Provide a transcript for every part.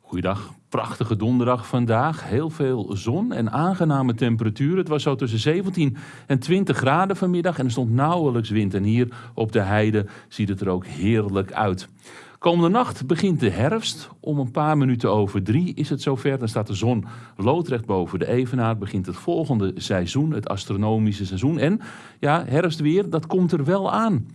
Goeiedag, prachtige donderdag vandaag. Heel veel zon en aangename temperaturen. Het was zo tussen 17 en 20 graden vanmiddag en er stond nauwelijks wind. En hier op de heide ziet het er ook heerlijk uit. Komende nacht begint de herfst. Om een paar minuten over drie is het zover. Dan staat de zon loodrecht boven de evenaar. Begint het volgende seizoen, het astronomische seizoen. En ja, herfstweer, dat komt er wel aan.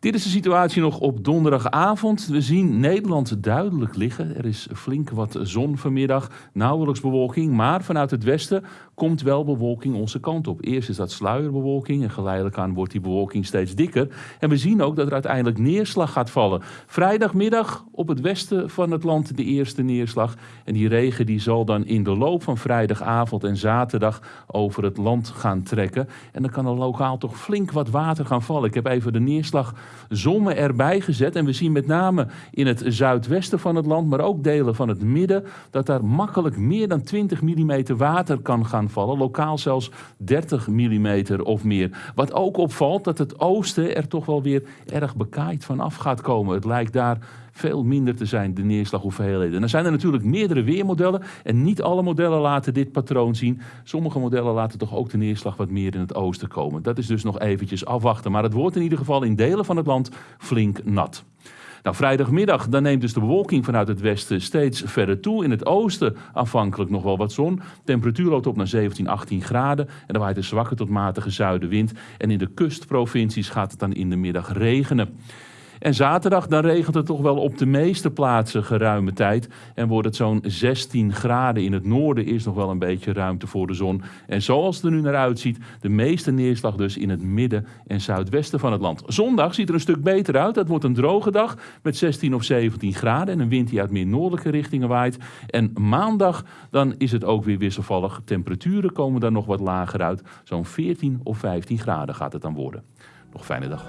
Dit is de situatie nog op donderdagavond. We zien Nederland duidelijk liggen. Er is flink wat zon vanmiddag, nauwelijks bewolking, maar vanuit het westen komt wel bewolking onze kant op. Eerst is dat sluierbewolking en geleidelijk aan wordt die bewolking steeds dikker. En we zien ook dat er uiteindelijk neerslag gaat vallen. Vrijdagmiddag op het westen van het land de eerste neerslag. En die regen die zal dan in de loop van vrijdagavond en zaterdag over het land gaan trekken. En dan kan er lokaal toch flink wat water gaan vallen. Ik heb even de neerslag Zomen erbij gezet. En we zien met name in het zuidwesten van het land, maar ook delen van het midden, dat daar makkelijk meer dan 20 mm water kan gaan vallen. Lokaal zelfs 30 mm of meer. Wat ook opvalt, dat het oosten er toch wel weer erg bekaaid vanaf gaat komen. Het lijkt daar veel minder te zijn, de neerslaghoeveelheden. En dan zijn er natuurlijk meerdere weermodellen en niet alle modellen laten dit patroon zien. Sommige modellen laten toch ook de neerslag wat meer in het oosten komen. Dat is dus nog eventjes afwachten. Maar het wordt in ieder geval in delen van het land flink nat. Nou, vrijdagmiddag dan neemt dus de bewolking vanuit het westen steeds verder toe. In het oosten afhankelijk nog wel wat zon. Temperatuur loopt op naar 17, 18 graden. En dan waait een zwakke tot matige zuidenwind. En in de kustprovincies gaat het dan in de middag regenen. En zaterdag dan regent het toch wel op de meeste plaatsen geruime tijd. En wordt het zo'n 16 graden. In het noorden is nog wel een beetje ruimte voor de zon. En zoals het er nu naar uitziet, de meeste neerslag dus in het midden en zuidwesten van het land. Zondag ziet er een stuk beter uit. Dat wordt een droge dag met 16 of 17 graden. En een wind die uit meer noordelijke richtingen waait. En maandag dan is het ook weer wisselvallig. Temperaturen komen dan nog wat lager uit. Zo'n 14 of 15 graden gaat het dan worden. Nog fijne dag.